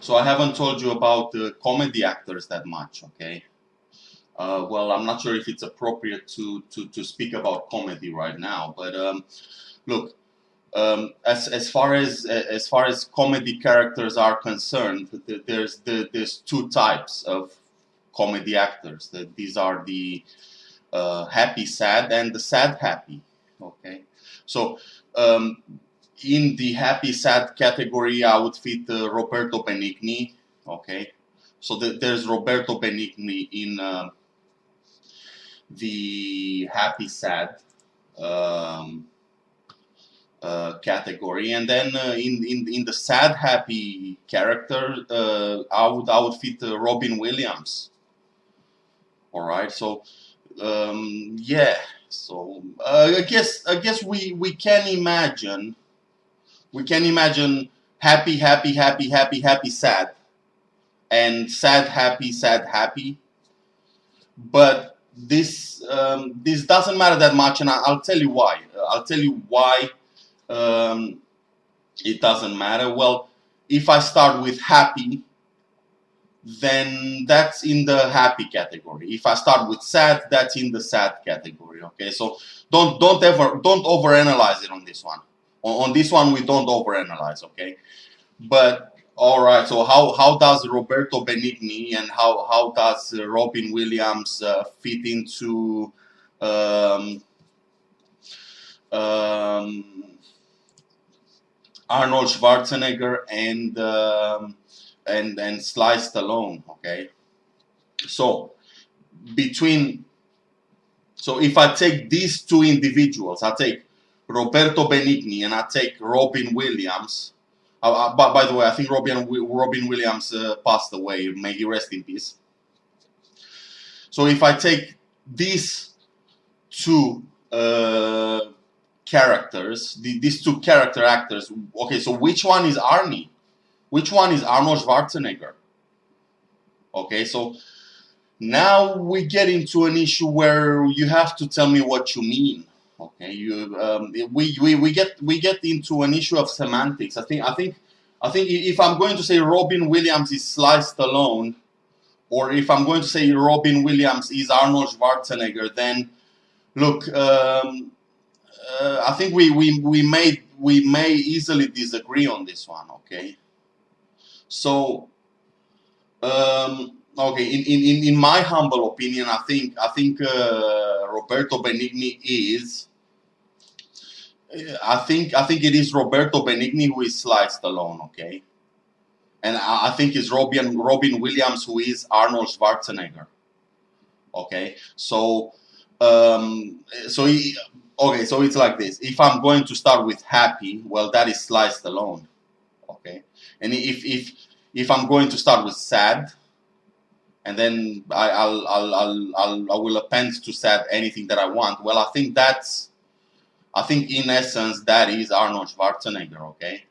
So I haven't told you about the comedy actors that much, okay? Uh, well, I'm not sure if it's appropriate to, to, to speak about comedy right now, but um, look, um, as, as far as as far as comedy characters are concerned, there's the, there's two types of comedy actors. That these are the uh, happy sad and the sad happy. Okay, so um, in the happy sad category, I would fit uh, Roberto Benigni. Okay, so the, there's Roberto Benigni in uh, the happy sad um, uh, category, and then uh, in, in in the sad happy character, uh, I would I would fit uh, Robin Williams. All right, so um, yeah, so I guess I guess we we can imagine we can imagine happy, happy, happy, happy, happy, sad, and sad, happy, sad, happy. But this um, this doesn't matter that much, and I, will tell you why. I'll tell you why um, it doesn't matter. Well, if I start with happy, then that's in the happy category. If I start with sad, that's in the sad category. Okay, so don't don't ever don't overanalyze it on this one. On, on this one, we don't overanalyze, okay? But all right, so how, how does Roberto Benigni and how, how does uh, Robin Williams uh, fit into um, um, Arnold Schwarzenegger and um, and and Sly Stallone? Okay, so between so if I take these two individuals, I take Roberto Benigni and I take Robin Williams. Uh, uh, by the way, I think Robin Robin Williams uh, passed away. May he rest in peace. So if I take these two uh, characters, the, these two character actors, okay, so which one is Arnie? Which one is Arnold Schwarzenegger? Okay, so now we get into an issue where you have to tell me what you mean. Okay, you um, we, we we get we get into an issue of semantics. I think I think I think if I'm going to say Robin Williams is Sly Stallone, or if I'm going to say Robin Williams is Arnold Schwarzenegger, then look, um, uh, I think we, we we may we may easily disagree on this one. Okay, so um, okay, in, in, in my humble opinion, I think I think uh, Roberto Benigni is I think I think it is Roberto Benigni who is Sly Stallone, okay, and I, I think it's Robin Robin Williams who is Arnold Schwarzenegger, okay. So um, so he, okay, so it's like this. If I'm going to start with Happy, well, that is Sly Stallone, okay. And if if if I'm going to start with Sad, and then I, I'll, I'll, I'll, I'll, I will append to Sad anything that I want. Well, I think that's I think in essence that is Arnold Schwarzenegger, okay?